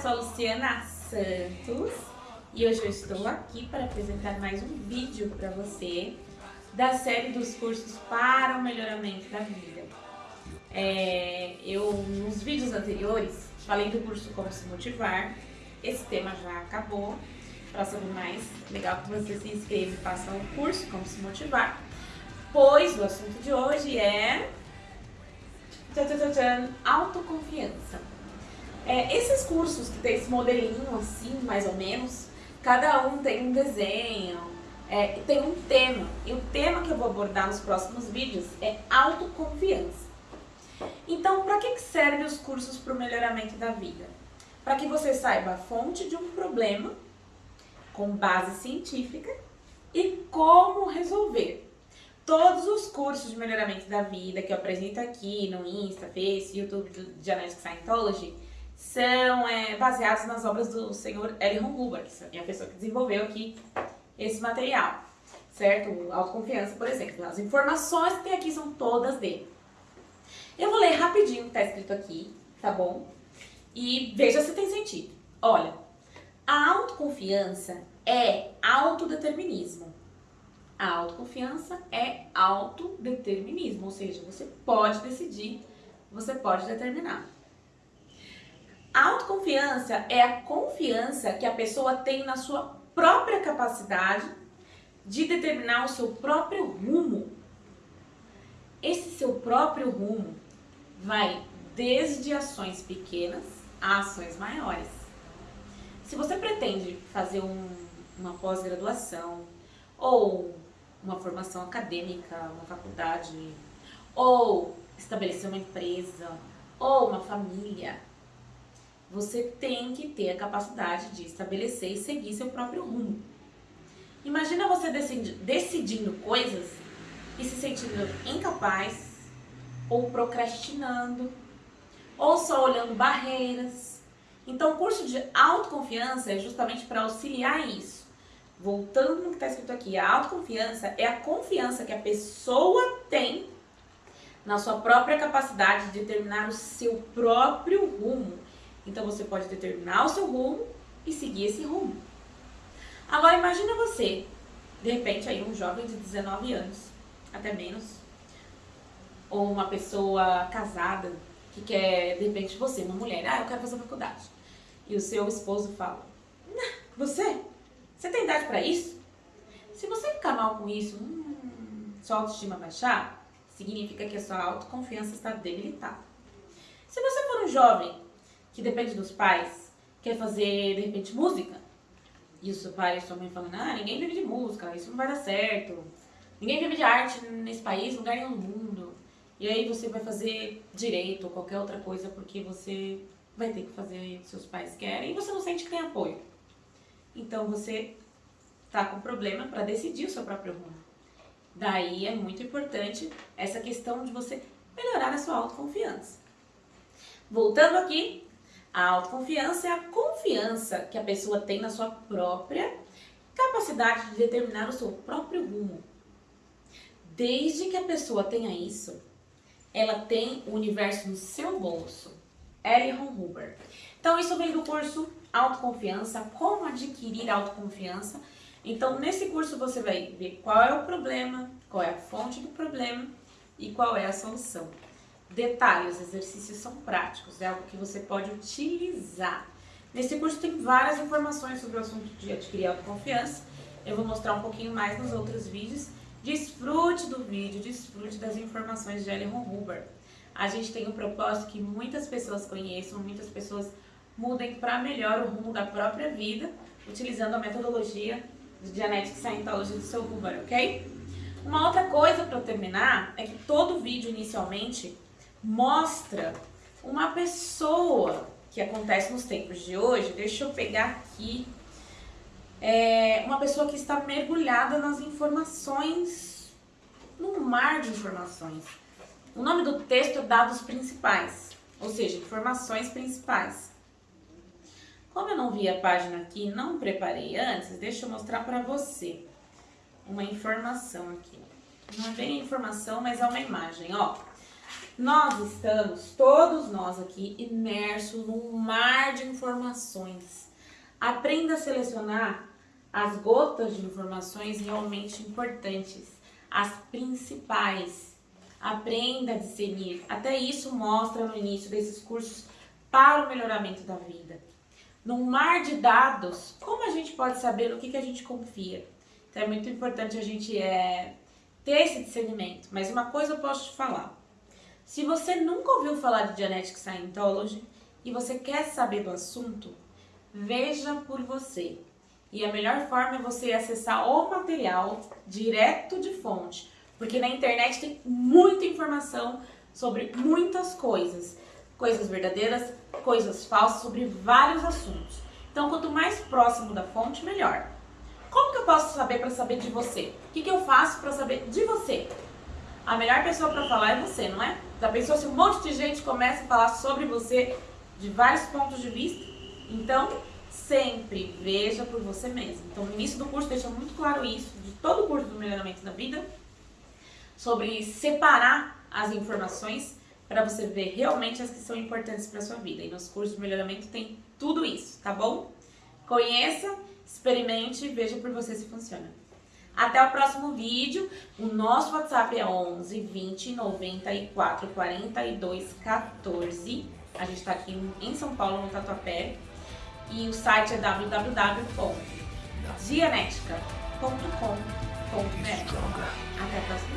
sou a Luciana Santos e hoje eu estou aqui para apresentar mais um vídeo para você da série dos cursos para o melhoramento da vida. É, eu, nos vídeos anteriores, falei do curso Como Se Motivar, esse tema já acabou. Para saber mais, legal que você se inscreva e faça o curso Como Se Motivar, pois o assunto de hoje é tchan, tchan, tchan, autoconfiança. É, esses cursos que tem esse modelinho assim, mais ou menos, cada um tem um desenho, é, tem um tema. E o tema que eu vou abordar nos próximos vídeos é autoconfiança. Então, para que servem os cursos para o melhoramento da vida? Para que você saiba a fonte de um problema com base científica e como resolver. Todos os cursos de melhoramento da vida que eu apresento aqui no Insta, Face, YouTube de Genetic Scientology são é, baseados nas obras do senhor L. Hubbard, que é a pessoa que desenvolveu aqui esse material, certo? Autoconfiança, por exemplo. As informações que tem aqui são todas dele. Eu vou ler rapidinho o que está escrito aqui, tá bom? E veja se tem sentido. Olha, a autoconfiança é autodeterminismo. A autoconfiança é autodeterminismo, ou seja, você pode decidir, você pode determinar. Autoconfiança é a confiança que a pessoa tem na sua própria capacidade de determinar o seu próprio rumo. Esse seu próprio rumo vai desde ações pequenas a ações maiores. Se você pretende fazer um, uma pós-graduação ou uma formação acadêmica, uma faculdade, ou estabelecer uma empresa, ou uma família, você tem que ter a capacidade de estabelecer e seguir seu próprio rumo. Imagina você decidindo coisas e se sentindo incapaz, ou procrastinando, ou só olhando barreiras. Então, o curso de autoconfiança é justamente para auxiliar isso voltando no que está escrito aqui, a autoconfiança é a confiança que a pessoa tem na sua própria capacidade de determinar o seu próprio rumo. Então você pode determinar o seu rumo e seguir esse rumo. Agora imagina você, de repente aí um jovem de 19 anos, até menos, ou uma pessoa casada que quer, de repente você, uma mulher, ah, eu quero fazer faculdade. E o seu esposo fala, você? Você tem idade para isso? Se você ficar mal com isso, hum, sua autoestima baixar, significa que a sua autoconfiança está debilitada. Se você for um jovem que depende dos pais, quer fazer, de repente, música, e o seu pai e sua mãe falando, ah, ninguém vive de música, isso não vai dar certo, ninguém vive de arte nesse país, lugar nenhum no mundo, e aí você vai fazer direito ou qualquer outra coisa porque você vai ter que fazer o que seus pais querem e você não sente que tem apoio. Então você está com problema para decidir o seu próprio rumo. Daí é muito importante essa questão de você melhorar a sua autoconfiança. Voltando aqui, a autoconfiança é a confiança que a pessoa tem na sua própria capacidade de determinar o seu próprio rumo. Desde que a pessoa tenha isso, ela tem o universo no seu bolso. L. Ron Hubbard. Então isso vem do curso autoconfiança, como adquirir autoconfiança. Então, nesse curso você vai ver qual é o problema, qual é a fonte do problema e qual é a solução. Detalhe, os exercícios são práticos, é algo que você pode utilizar. Nesse curso tem várias informações sobre o assunto de adquirir autoconfiança. Eu vou mostrar um pouquinho mais nos outros vídeos. Desfrute do vídeo, desfrute das informações de Ellen Huber. A gente tem um propósito que muitas pessoas conheçam, muitas pessoas mudem para melhor o rumo da própria vida, utilizando a metodologia de Genetic Scientology do seu Huber, ok? Uma outra coisa para terminar é que todo vídeo inicialmente mostra uma pessoa que acontece nos tempos de hoje, deixa eu pegar aqui, é uma pessoa que está mergulhada nas informações, num mar de informações. O nome do texto é dados principais, ou seja, informações principais. Como eu não vi a página aqui, não preparei antes, deixa eu mostrar para você uma informação aqui. Não é bem informação, mas é uma imagem, ó. Nós estamos, todos nós aqui, imersos num mar de informações. Aprenda a selecionar as gotas de informações realmente importantes, as principais. Aprenda a discernir. Até isso mostra no início desses cursos para o melhoramento da vida. Num mar de dados, como a gente pode saber no que, que a gente confia? Então é muito importante a gente é, ter esse discernimento. Mas uma coisa eu posso te falar. Se você nunca ouviu falar de Genetic Scientology e você quer saber do assunto, veja por você. E a melhor forma é você acessar o material direto de fonte, porque na internet tem muita informação sobre muitas coisas, coisas verdadeiras, coisas falsas, sobre vários assuntos. Então, quanto mais próximo da fonte, melhor. Como que eu posso saber para saber de você? O que, que eu faço para saber de você? A melhor pessoa para falar é você, não é? Já pensou se um monte de gente começa a falar sobre você de vários pontos de vista? Então, sempre veja por você mesmo. Então, no início do curso deixa muito claro isso, de todo o curso do melhoramento da vida, sobre separar as informações para você ver realmente as que são importantes para sua vida. E nos cursos de melhoramento tem tudo isso, tá bom? Conheça, experimente e veja por você se funciona. Até o próximo vídeo. O nosso WhatsApp é 11 20 94 42 14. A gente está aqui em São Paulo, no Tatuapé e o site é www.dianetica.com.br. Até a próxima.